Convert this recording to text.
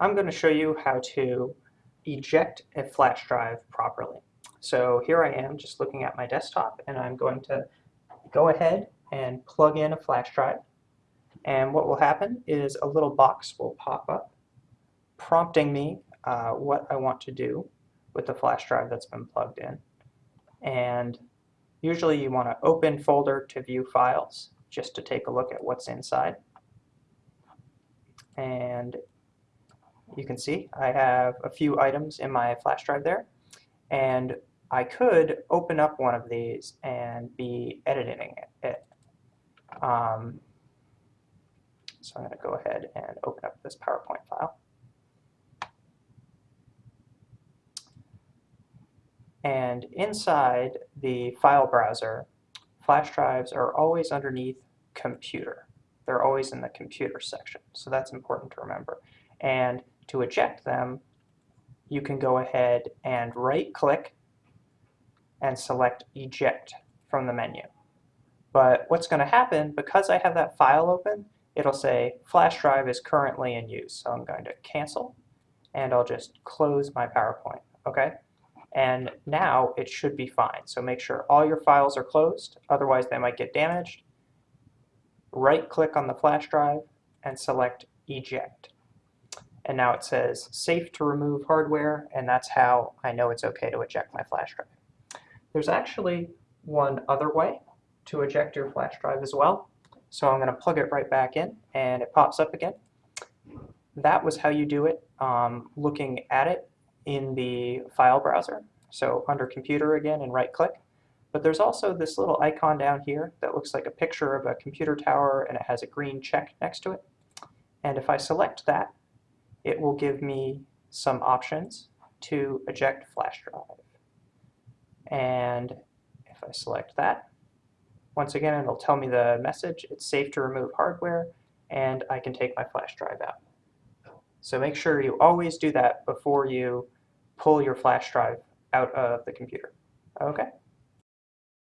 I'm going to show you how to eject a flash drive properly. So here I am just looking at my desktop and I'm going to go ahead and plug in a flash drive. And what will happen is a little box will pop up prompting me uh, what I want to do with the flash drive that's been plugged in. And usually you want to open folder to view files just to take a look at what's inside. And you can see I have a few items in my flash drive there and I could open up one of these and be editing it. Um, so I'm going to go ahead and open up this PowerPoint file. And inside the file browser, flash drives are always underneath computer. They're always in the computer section, so that's important to remember. And to eject them, you can go ahead and right-click and select Eject from the menu. But what's going to happen, because I have that file open, it'll say flash drive is currently in use. So I'm going to cancel, and I'll just close my PowerPoint. Okay? And now it should be fine. So make sure all your files are closed, otherwise they might get damaged. Right-click on the flash drive and select Eject and now it says safe to remove hardware, and that's how I know it's okay to eject my flash drive. There's actually one other way to eject your flash drive as well. So I'm going to plug it right back in, and it pops up again. That was how you do it um, looking at it in the file browser. So under computer again and right click. But there's also this little icon down here that looks like a picture of a computer tower and it has a green check next to it. And if I select that, it will give me some options to eject flash drive. And if I select that, once again, it'll tell me the message, it's safe to remove hardware, and I can take my flash drive out. So make sure you always do that before you pull your flash drive out of the computer. Okay?